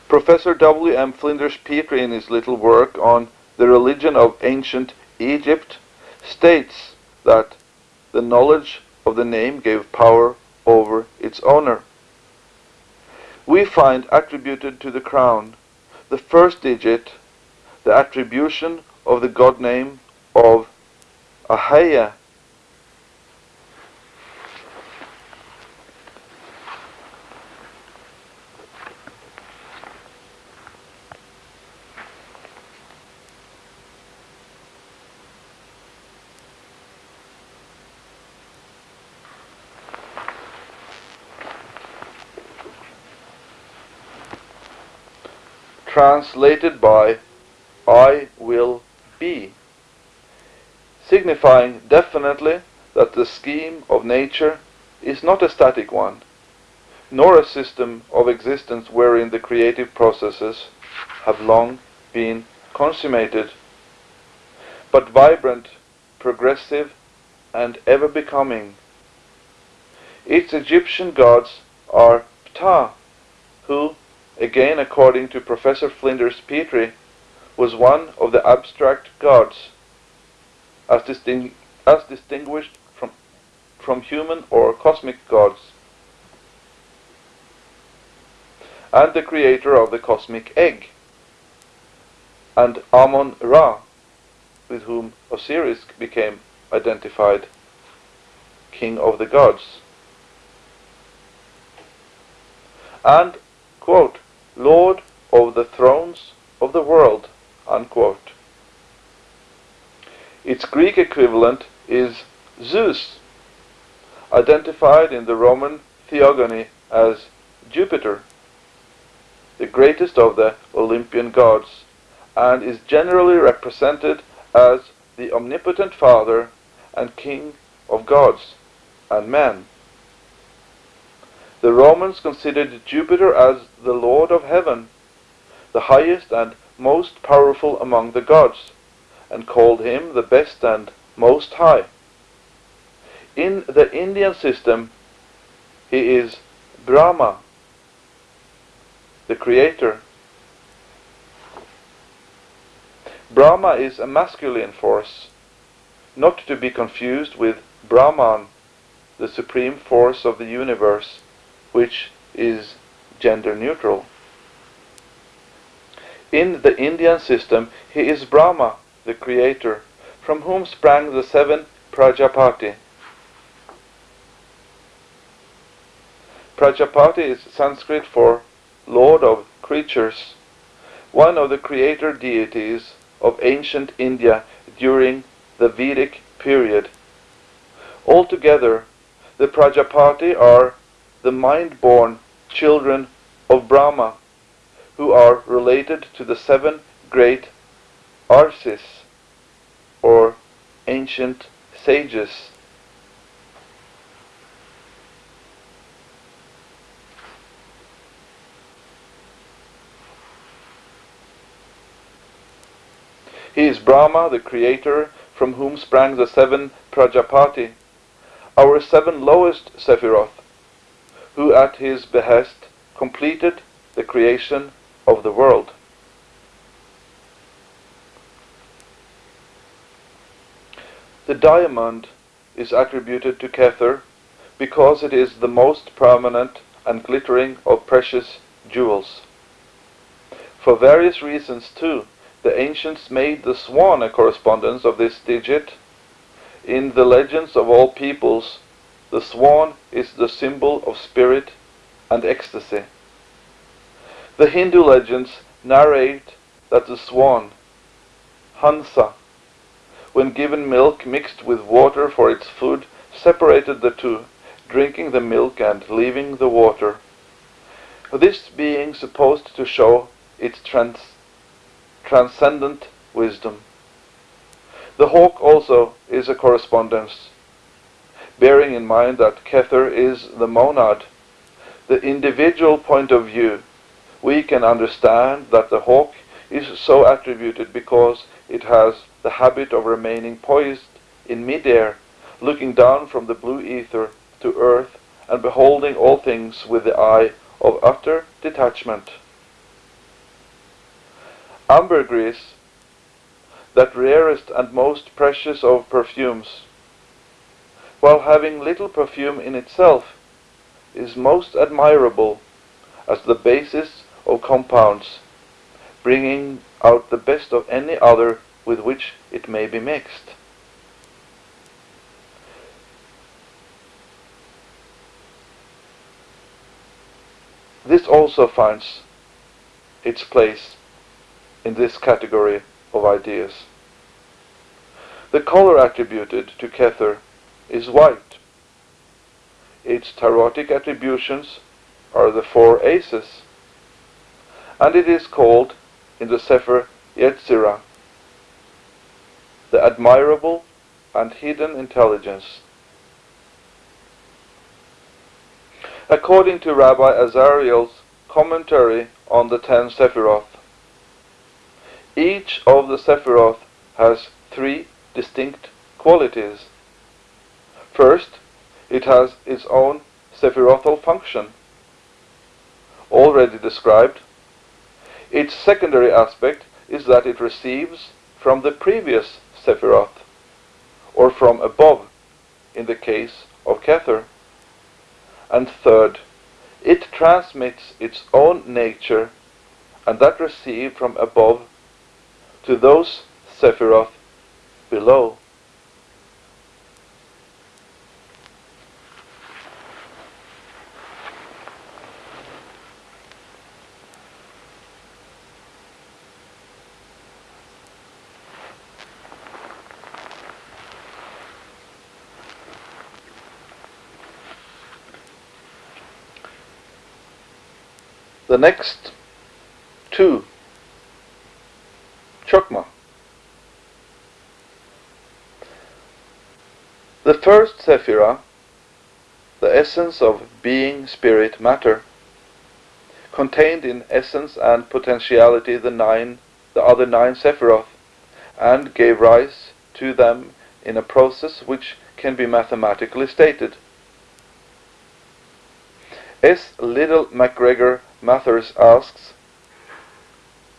Professor W. M. Flinders Petrie, in his little work on the religion of ancient Egypt, states that the knowledge of the name gave power over its owner we find attributed to the crown the first digit, the attribution of the god name of Ahaya. Translated by I will be, signifying definitely that the scheme of nature is not a static one, nor a system of existence wherein the creative processes have long been consummated, but vibrant, progressive, and ever becoming. Its Egyptian gods are Ptah, who, again according to Professor Flinders Petrie, was one of the abstract gods, as, as distinguished from, from human or cosmic gods, and the creator of the cosmic egg, and Amon Ra, with whom Osiris became identified, king of the gods. And, quote, Lord of the thrones of the world. Unquote. Its Greek equivalent is Zeus, identified in the Roman theogony as Jupiter, the greatest of the Olympian gods, and is generally represented as the omnipotent Father and King of gods and men. The Romans considered Jupiter as the Lord of heaven, the highest and most powerful among the gods, and called him the best and most high. In the Indian system, he is Brahma, the creator. Brahma is a masculine force, not to be confused with Brahman, the supreme force of the universe which is gender neutral. In the Indian system, he is Brahma, the creator, from whom sprang the seven Prajapati. Prajapati is Sanskrit for Lord of Creatures, one of the creator deities of ancient India during the Vedic period. Altogether, the Prajapati are the mind-born children of Brahma, who are related to the seven great Arsis, or ancient sages. He is Brahma, the creator, from whom sprang the seven Prajapati, our seven lowest Sephiroth, who at his behest completed the creation of the world. The diamond is attributed to Kether because it is the most prominent and glittering of precious jewels. For various reasons, too, the ancients made the swan a correspondence of this digit. In the legends of all peoples, the swan is the symbol of spirit and ecstasy. The Hindu legends narrate that the swan, Hansa, when given milk mixed with water for its food, separated the two, drinking the milk and leaving the water. This being supposed to show its trans transcendent wisdom. The hawk also is a correspondence, bearing in mind that Kether is the monad, the individual point of view we can understand that the hawk is so attributed because it has the habit of remaining poised in midair, looking down from the blue ether to earth and beholding all things with the eye of utter detachment. Ambergris, that rarest and most precious of perfumes, while having little perfume in itself, is most admirable as the basis of compounds, bringing out the best of any other with which it may be mixed. This also finds its place in this category of ideas. The color attributed to Kether is white. Its tarotic attributions are the four aces and it is called in the Sefer Yetzirah the admirable and hidden intelligence. According to Rabbi Azariel's commentary on the ten Sephiroth, each of the Sephiroth has three distinct qualities. First, it has its own Sephirothal function, already described its secondary aspect is that it receives from the previous Sephiroth, or from above, in the case of Kether. And third, it transmits its own nature, and that received from above, to those Sephiroth below. The next two chokmah. The first sephira, the essence of being, spirit, matter, contained in essence and potentiality the nine, the other nine sephiroth, and gave rise to them in a process which can be mathematically stated. S. Liddell MacGregor Mathers asks,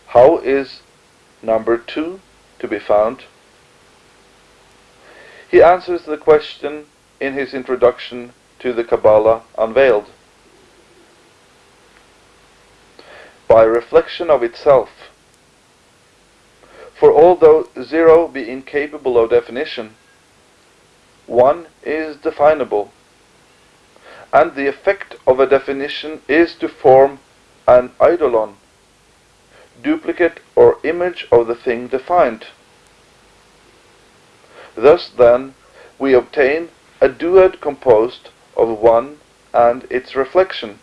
how is number 2 to be found? He answers the question in his introduction to the Kabbalah Unveiled. By reflection of itself, For although zero be incapable of definition, one is definable, and the effect of a definition is to form an eidolon, duplicate or image of the thing defined. Thus, then, we obtain a duad composed of one and its reflection.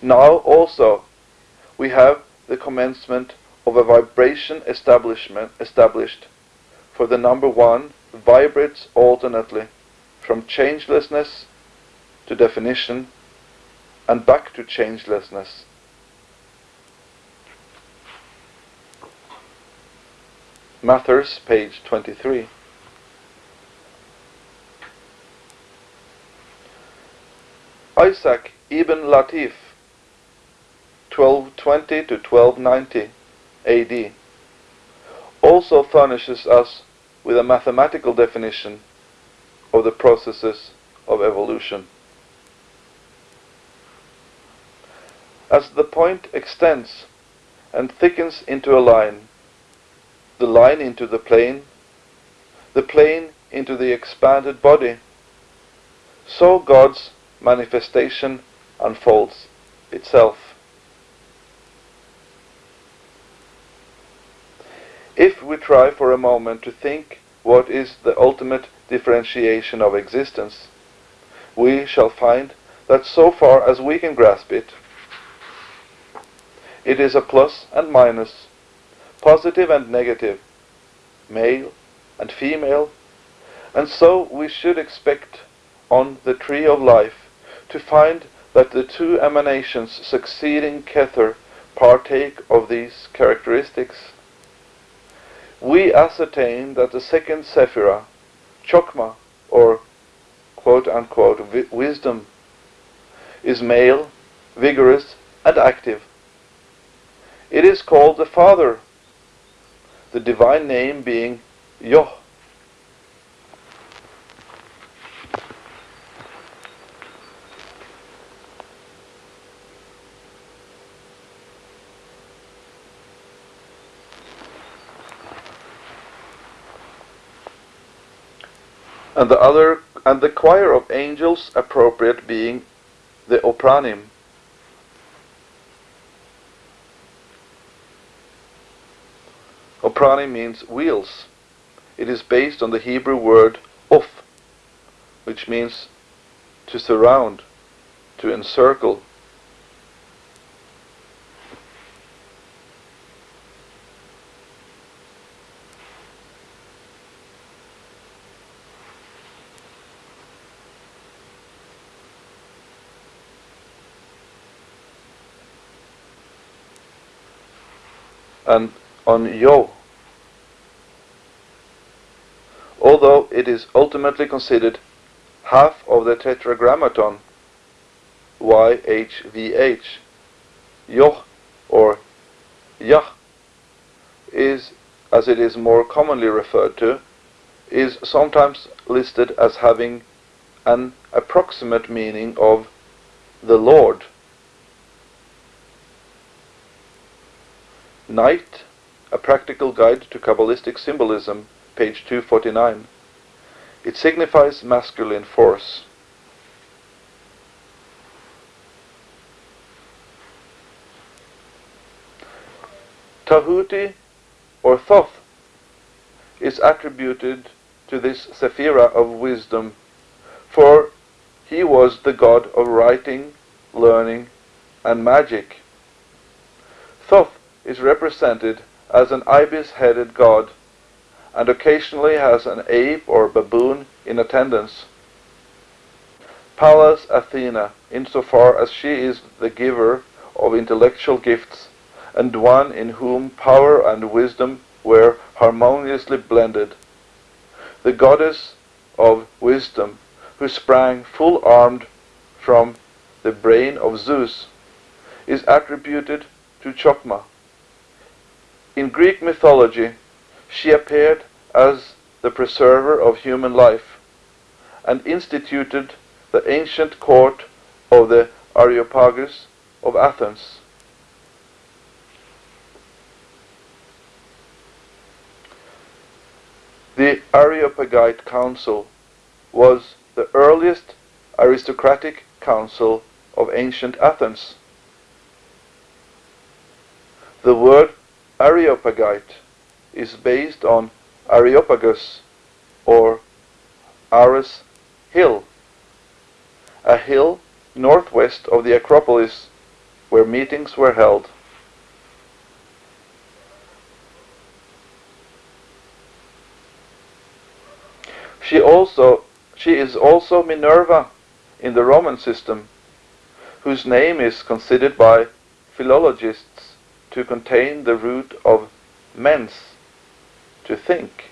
Now also we have the commencement of a vibration establishment established, for the number one vibrates alternately from changelessness to definition and back to changelessness. Mathers, page 23. Isaac ibn Latif, 1220 to 1290 AD, also furnishes us with a mathematical definition of the processes of evolution. As the point extends and thickens into a line, the line into the plane, the plane into the expanded body, so God's manifestation unfolds itself. If we try for a moment to think what is the ultimate differentiation of existence, we shall find that so far as we can grasp it, it is a plus and minus, positive and negative, male and female, and so we should expect on the tree of life to find that the two emanations succeeding Kether partake of these characteristics. We ascertain that the second Sephirah, Chokmah, or quote unquote wisdom, is male, vigorous, and active. It is called the Father, the divine name being Yoh. and the other and the choir of angels appropriate being the Ophanim. Ophanim means wheels. It is based on the Hebrew word of, which means to surround, to encircle. and on Yo. Although it is ultimately considered half of the tetragrammaton YHVH, Yoh or Yah is, as it is more commonly referred to, is sometimes listed as having an approximate meaning of the Lord. Knight, A Practical Guide to Kabbalistic Symbolism, page 249. It signifies masculine force. Tahuti, or Thoth, is attributed to this Sephirah of wisdom, for he was the god of writing, learning, and magic. Thoth is represented as an ibis-headed god and occasionally has an ape or baboon in attendance. Pallas Athena, insofar as she is the giver of intellectual gifts and one in whom power and wisdom were harmoniously blended. The goddess of wisdom, who sprang full armed from the brain of Zeus, is attributed to Chokmah. In Greek mythology, she appeared as the preserver of human life and instituted the ancient court of the Areopagus of Athens. The Areopagite Council was the earliest aristocratic council of ancient Athens. The word Areopagite is based on Areopagus or Ares Hill, a hill northwest of the Acropolis where meetings were held. She also she is also Minerva in the Roman system, whose name is considered by philologists to contain the root of mens, to think.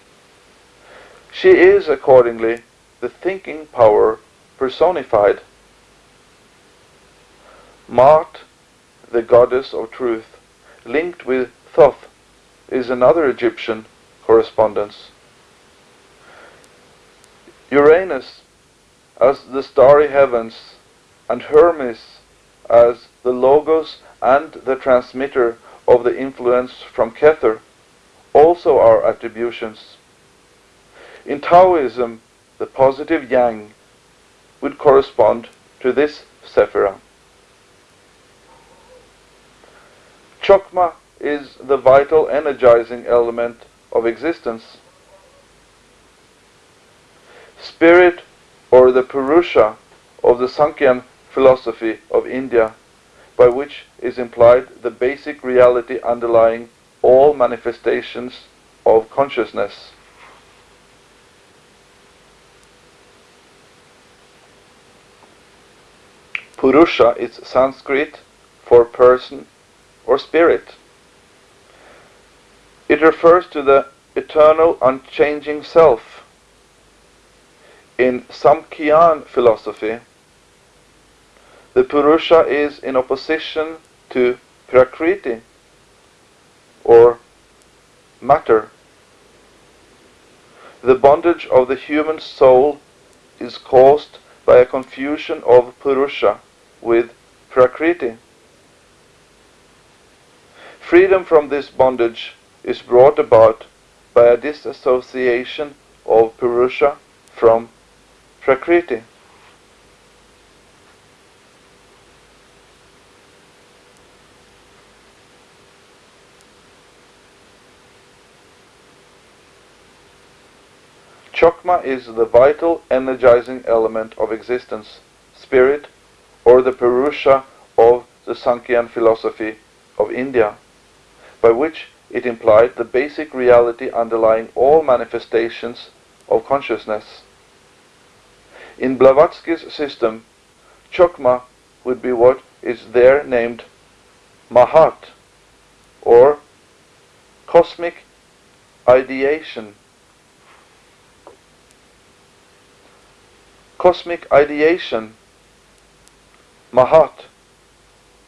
She is accordingly the thinking power personified. Maat, the goddess of truth, linked with Thoth, is another Egyptian correspondence. Uranus as the starry heavens, and Hermes as the logos and the transmitter of the influence from Kether, also are attributions. In Taoism, the positive yang would correspond to this sephira. Chokmah is the vital energizing element of existence. Spirit or the Purusha of the Sankhyan philosophy of India, by which is implied the basic reality underlying all manifestations of consciousness. Purusha is Sanskrit for person or spirit. It refers to the eternal unchanging self. In Samkhyan philosophy, the Purusha is in opposition to Prakriti or matter. The bondage of the human soul is caused by a confusion of Purusha with Prakriti. Freedom from this bondage is brought about by a disassociation of Purusha from Prakriti. Chokmah is the vital energizing element of existence, spirit, or the Purusha of the Sankhyan philosophy of India, by which it implied the basic reality underlying all manifestations of consciousness. In Blavatsky's system, Chokmah would be what is there named Mahat, or cosmic ideation. Cosmic ideation Mahat,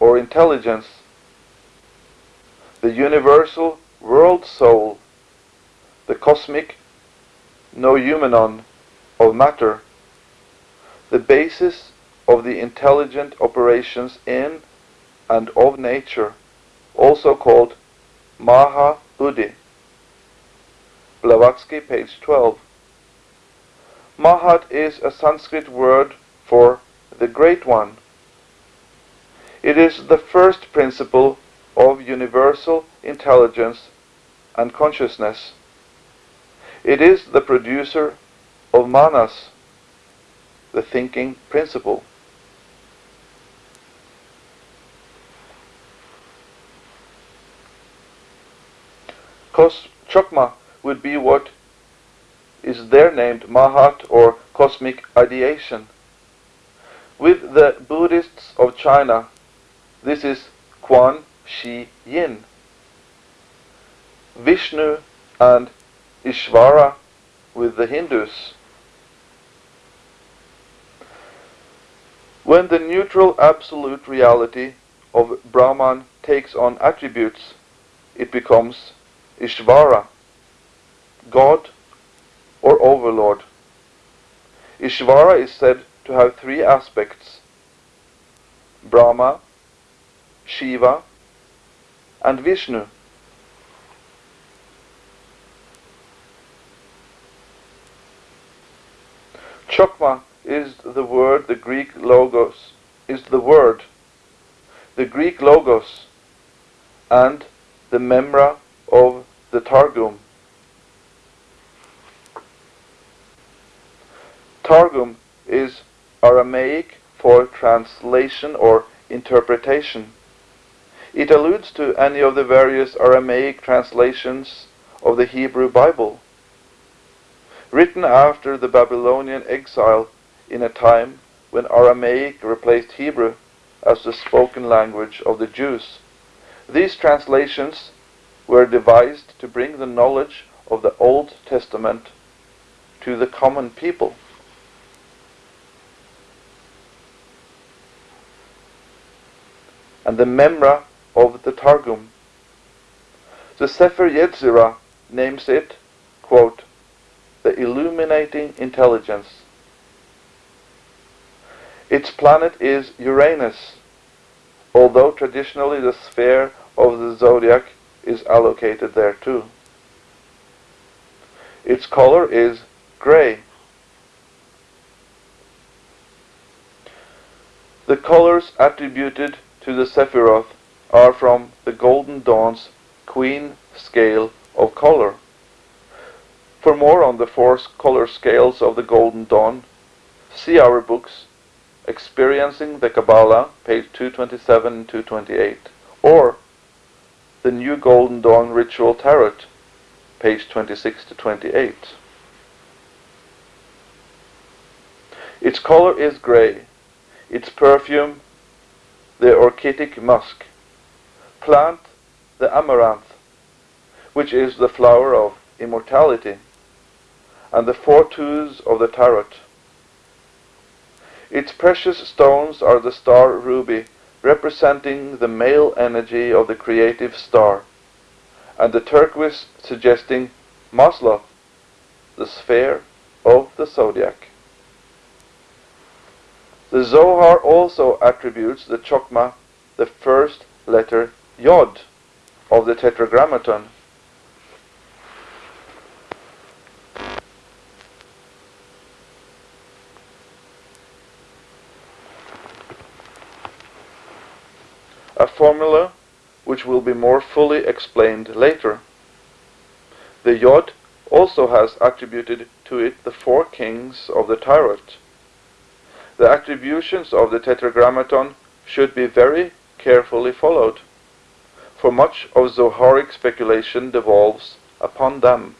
or intelligence, the universal world soul, the cosmic noumenon of matter, the basis of the intelligent operations in and of nature, also called Maha Buddhi. Blavatsky, page 12. Mahat is a Sanskrit word for the Great One. It is the first principle of universal intelligence and consciousness. It is the producer of manas, the thinking principle. Kos Chokmah would be what is there named Mahat or cosmic ideation. With the Buddhists of China, this is Quan Shi Yin. Vishnu and Ishvara with the Hindus. When the neutral absolute reality of Brahman takes on attributes, it becomes Ishvara, God or Overlord. Ishvara is said to have three aspects Brahma, Shiva, and Vishnu. Chokmah is the word, the Greek logos, is the word, the Greek logos, and the memra of the Targum. Targum is Aramaic for translation or interpretation. It alludes to any of the various Aramaic translations of the Hebrew Bible written after the Babylonian exile in a time when Aramaic replaced Hebrew as the spoken language of the Jews. These translations were devised to bring the knowledge of the Old Testament to the common people. And the Memra of the Targum. The Sefer Yetzirah names it, quote, the illuminating intelligence. Its planet is Uranus, although traditionally the sphere of the zodiac is allocated there too. Its color is gray. The colors attributed to the Sephiroth are from the Golden Dawn's Queen scale of color. For more on the four color scales of the Golden Dawn, see our books Experiencing the Kabbalah, page 227 and 228, or The New Golden Dawn Ritual Tarot, page 26 to 28. Its color is gray. Its perfume, the orchitic musk. Plant, the amaranth, which is the flower of immortality and the four twos of the tarot. Its precious stones are the star ruby, representing the male energy of the creative star, and the turquoise suggesting Masloth, the sphere of the zodiac. The Zohar also attributes the chokmah the first letter Yod of the Tetragrammaton a formula which will be more fully explained later. The Yod also has attributed to it the four kings of the Tarot. The attributions of the Tetragrammaton should be very carefully followed, for much of Zoharic speculation devolves upon them.